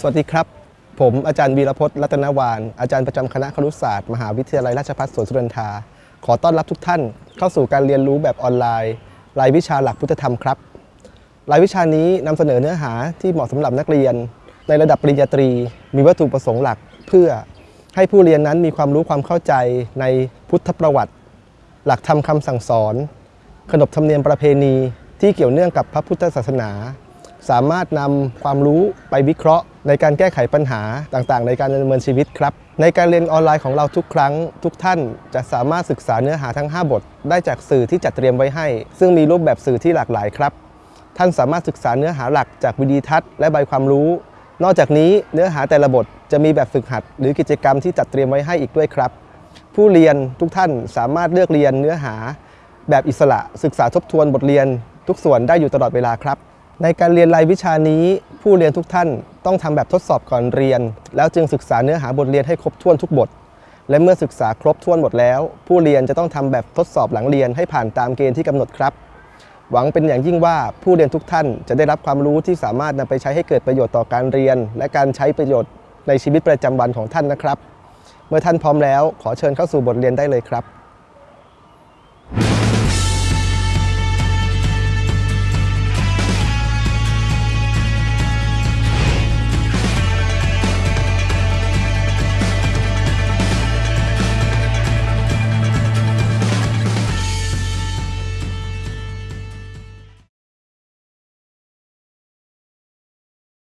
สวัสดีครับ ผมอาจารย์วีรพจน์รัตนวาน อาจารย์ประจำคณะครุศาสตร์ มหาวิทยาลัยราชภัฏสวนสุนันทา ขอต้อนรับทุกท่านเข้าสู่การเรียนรู้แบบออนไลน์ รายวิชาหลักพุทธธรรมครับ รายวิชานี้นำเสนอเนื้อหาที่เหมาะสำหรับนักเรียน ในระดับปริญญาตรี มีวัตถุประสงค์หลักเพื่อให้ผู้เรียนนั้นมีความรู้ความเข้าใจในพุทธประวัติ หลักธรรมคำสั่งสอน ขนบธรรมเนียมประเพณีที่เกี่ยวเนื่องกับพระพุทธศาสนา สามารถนำความรู้ไปวิเคราะห์ ในการแก้ไขปัญหาต่างๆ ในการดำเนินชีวิตครับ ในการเรียนออนไลน์ของเราทุกครั้ง ทุกท่านจะสามารถศึกษาเนื้อหาทั้ง 5 บท ได้จากสื่อที่จัดเตรียมไว้ให้ ซึ่งมีรูปแบบสื่อที่หลากหลายครับ ท่านสามารถศึกษาเนื้อหาหลักจากวิดีทัศน์และใบความรู้ นอกจากนี้เนื้อหาแต่ละบทจะมีแบบฝึกหัด หรือกิจกรรมที่จัดเตรียมไว้ให้อีกด้วยครับ ผู้เรียนทุกท่านสามารถเลือกเรียนเนื้อหา แบบอิสระศึกษาทบทวนบทเรียนทุกส่วนได้อยู่ตลอดเวลาครับ ในการเรียนรายวิชานี้ ผู้เรียนทุกท่านต้องทำแบบทดสอบก่อนเรียน แล้วจึงศึกษาเนื้อหาบทเรียนให้ครบถ้วนทุกบท และเมื่อศึกษาครบถ้วนหมดแล้ว ผู้เรียนจะต้องทำแบบทดสอบหลังเรียนให้ผ่านตามเกณฑ์ที่กำหนดครับ หวังเป็นอย่างยิ่งว่าผู้เรียนทุกท่านจะได้รับความรู้ที่สามารถนำไปใช้ให้เกิดประโยชน์ต่อการเรียน และการใช้ประโยชน์ในชีวิตประจำวันของท่านนะครับ เมื่อท่านพร้อมแล้ว ขอเชิญเข้าสู่บทเรียนได้เลยครับ